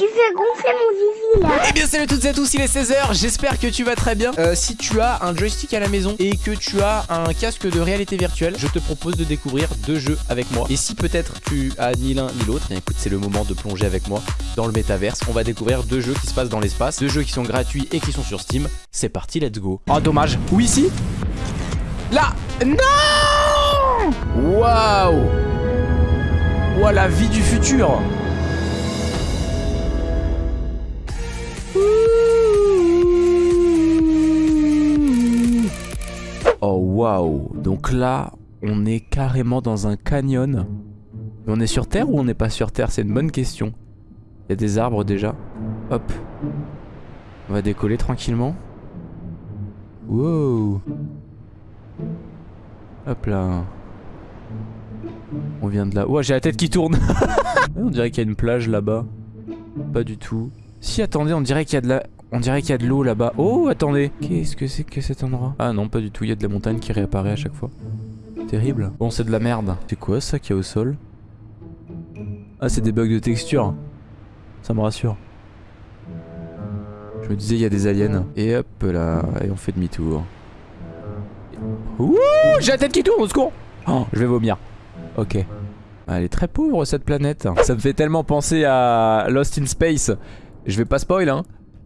Tu gonfler mon Eh bien salut à toutes et à tous, il est 16h, j'espère que tu vas très bien. Euh, Si tu as un joystick à la maison et que tu as un casque de réalité virtuelle Je te propose de découvrir deux jeux avec moi. Et si peut-être tu as ni l'un ni l'autre, eh écoute c'est le moment de plonger avec moi dans le métaverse. On va découvrir deux jeux qui se passent dans l'espace Deux jeux qui sont gratuits et qui sont sur Steam. C'est parti, let's go. Oh dommage, où ici? Là! Non! Waouh! Ouah la vie du futur waouh Donc là, on est carrément dans un canyon. On est sur Terre ou on n'est pas sur Terre? C'est une bonne question. Il y a des arbres déjà. Hop. On va décoller tranquillement. Wow. Hop là. On vient de là. Ouah, j'ai la tête qui tourne. on dirait qu'il y a une plage là-bas. Pas du tout. Si, attendez, on dirait qu'il y a de la... On dirait qu'il y a de l'eau là-bas. Oh, attendez. Qu'est-ce que c'est que cet endroit? Ah non, pas du tout. Il y a de la montagne qui réapparaît à chaque fois. Terrible. Bon, c'est de la merde. C'est quoi ça qu'il y a au sol? Ah, c'est des bugs de texture. Ça me rassure. Je me disais, il y a des aliens. Et hop là. Et on fait demi-tour. Ouh J'ai la tête qui tourne, au secours Oh, je vais vomir. Ok. Elle est très pauvre cette planète. Ça me fait tellement penser à Lost in Space. Je vais pas spoil hein.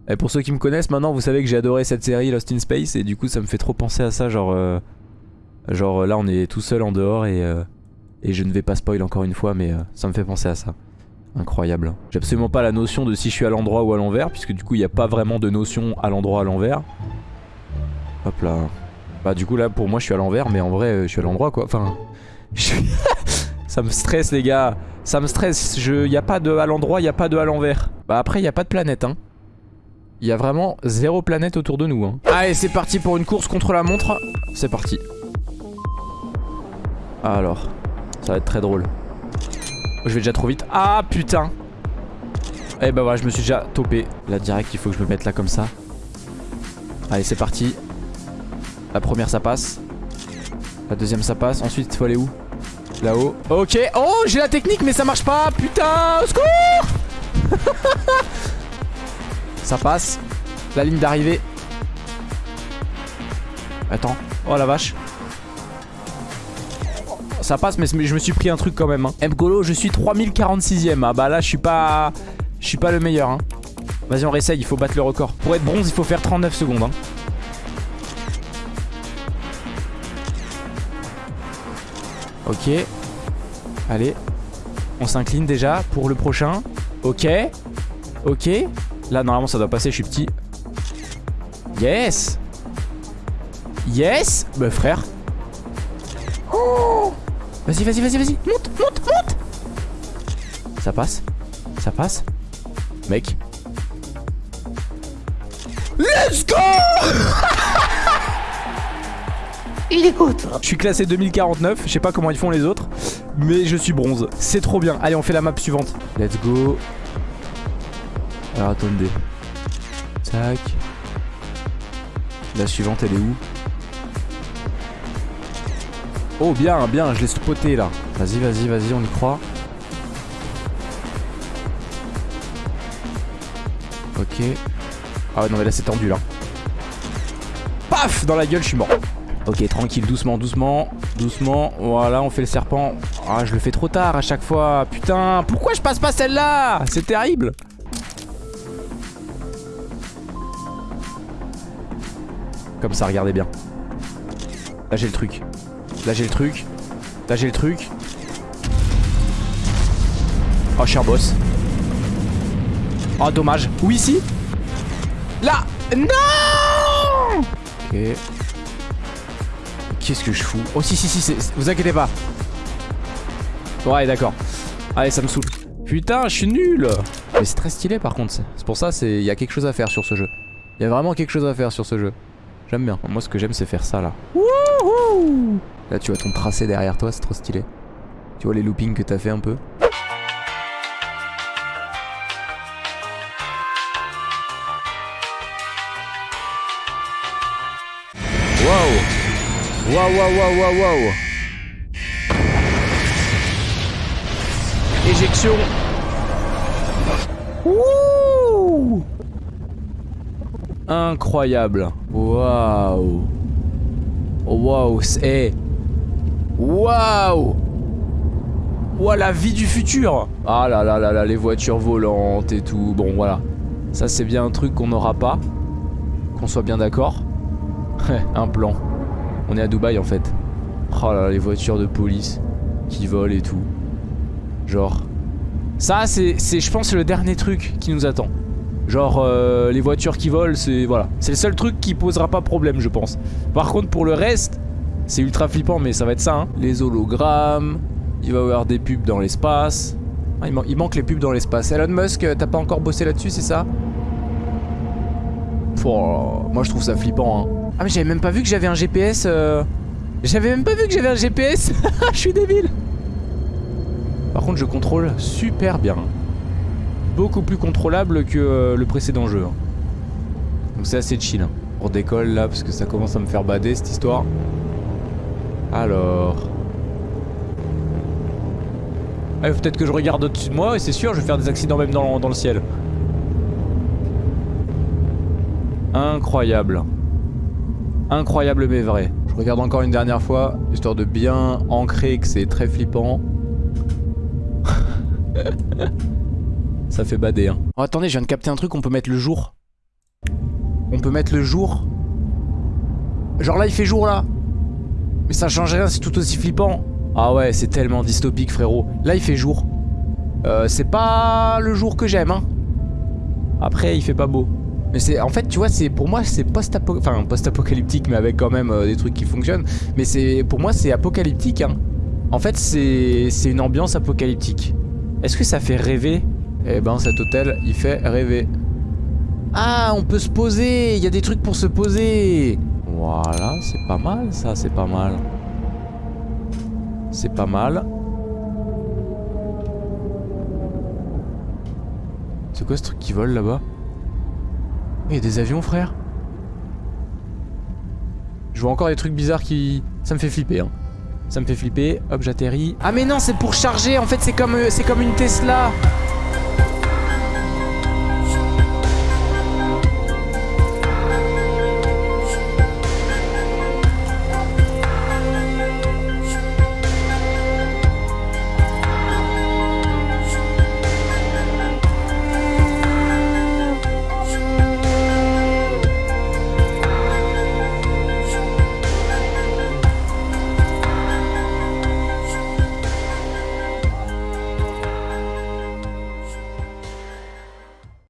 Et pour ceux qui me connaissent maintenant, vous savez que j'ai adoré cette série Lost in Space et du coup ça me fait trop penser à ça, genre euh, genre là on est tout seul en dehors et euh, et je ne vais pas spoil encore une fois, mais euh, ça me fait penser à ça. Incroyable. J'ai absolument pas la notion de si je suis à l'endroit ou à l'envers, puisque du coup il n'y a pas vraiment de notion à l'endroit à l'envers. Hop là. Bah du coup là pour moi je suis à l'envers, mais en vrai je suis à l'endroit quoi. Enfin, ça me stresse les gars. Ça me stresse. Il n'y a pas de à l'endroit, il n'y a pas de à l'envers. Bah après il n'y a pas de planète hein. Il y a vraiment zéro planète autour de nous. Hein. Allez, c'est parti pour une course contre la montre. C'est parti. Alors, ça va être très drôle. Je vais déjà trop vite. Ah, putain. Eh bah voilà, je me suis déjà topé. Là, direct, il faut que je me mette là comme ça. Allez, c'est parti. La première, ça passe. La deuxième, ça passe. Ensuite, il faut aller où? Là-haut. Ok. Oh, j'ai la technique, mais ça marche pas. Putain, au secours Ça passe. La ligne d'arrivée. Attends. Oh la vache. Ça passe mais je me suis pris un truc quand même. Hein. Mgolo, je suis 3046ème. Ah bah là je suis pas... Je suis pas le meilleur. Hein. Vas-y on réessaye, il faut battre le record. Pour être bronze il faut faire 39 secondes. Hein. Ok. Allez. On s'incline déjà pour le prochain. Ok. Ok. Là, normalement, ça doit passer, je suis petit. Yes Yes Bah, frère. Oh Vas-y, vas-y, vas-y, vas-y. Monte, monte, monte Ça passe Ça passe Mec. Let's go Il écoute Je suis classé 2049, je sais pas comment ils font les autres, mais je suis bronze. C'est trop bien. Allez, on fait la map suivante. Let's go. Alors attendez. Tac. La suivante elle est où Oh bien, bien, je l'ai spoté là. Vas-y, vas-y, vas-y, on y croit. Ok. Ah ouais, non mais là c'est tendu là. Paf Dans la gueule, je suis mort. Ok, tranquille, doucement, doucement, doucement. Voilà, on fait le serpent. Ah, je le fais trop tard à chaque fois. Putain, pourquoi je passe pas celle-là? C'est terrible. Comme ça, regardez bien. Là j'ai le truc. Là j'ai le truc. Là j'ai le truc. Oh, cher boss. Oh, dommage. Où ici? Là Non Ok. Qu'est-ce que je fous? Oh, si, si, si, vous inquiétez pas. Ouais, d'accord. Allez, ça me saoule. Putain, je suis nul Mais c'est très stylé par contre. C'est pour ça, il y a quelque chose à faire sur ce jeu. Il y a vraiment quelque chose à faire sur ce jeu. J'aime bien. Moi, ce que j'aime, c'est faire ça, là. Wouhou là, tu vois ton tracé derrière toi, c'est trop stylé. Tu vois les loopings que t'as fait un peu Waouh Waouh, waouh, waouh, waouh, waouh Éjection Wouh Incroyable. Waouh. Waouh. C'est... Waouh. Waouh, la vie du futur. Ah là là là là, les voitures volantes et tout. Bon, voilà. Ça, c'est bien un truc qu'on n'aura pas. Qu'on soit bien d'accord. un plan. On est à Dubaï, en fait. Oh là là, les voitures de police qui volent et tout. Genre... Ça, c'est, je pense, le dernier truc qui nous attend. Genre, euh, les voitures qui volent, c'est... Voilà. C'est le seul truc qui posera pas problème, je pense. Par contre, pour le reste, c'est ultra flippant, mais ça va être ça, hein. Les hologrammes... Il va y avoir des pubs dans l'espace. Ah, il, manque les pubs dans l'espace. Elon Musk, t'as pas encore bossé là-dessus, c'est ça? Moi, je trouve ça flippant, hein. Ah, mais j'avais même pas vu que j'avais un GPS... Euh... J'avais même pas vu que j'avais un GPS Je suis débile Par contre je contrôle super bien Beaucoup plus contrôlable que euh, le précédent jeu hein. Donc c'est assez chill hein. On décolle là parce que ça commence à me faire bader cette histoire Alors ah, Peut-être que je regarde au-dessus de moi et c'est sûr je vais faire des accidents même dans, dans le ciel Incroyable Incroyable mais vrai je regarde encore une dernière fois, histoire de bien ancrer que c'est très flippant. Ça fait bader, hein. Oh, attendez, je viens de capter un truc, on peut mettre le jour. On peut mettre le jour. Genre là, il fait jour, là. Mais ça change rien, c'est tout aussi flippant. Ah ouais, c'est tellement dystopique, frérot. Là, il fait jour. Euh, c'est pas le jour que j'aime, hein. Après, il fait pas beau. Mais c'est en fait, tu vois, c'est pour moi c'est post-apocalyptique, enfin post-apocalyptique, mais avec quand même euh, des trucs qui fonctionnent. Mais c'est pour moi c'est apocalyptique. Hein. En fait, c'est une ambiance apocalyptique. Est-ce que ça fait rêver? Eh ben, cet hôtel, il fait rêver. Ah, on peut se poser. Il y a des trucs pour se poser. Voilà, c'est pas mal, ça, c'est pas mal. C'est pas mal. C'est quoi ce truc qui vole là-bas? Il y a des avions, frère. Je vois encore des trucs bizarres qui... Ça me fait flipper, hein. Ça me fait flipper. Hop, j'atterris. Ah mais non, c'est pour charger. En fait, c'est comme, euh, c'est comme une Tesla.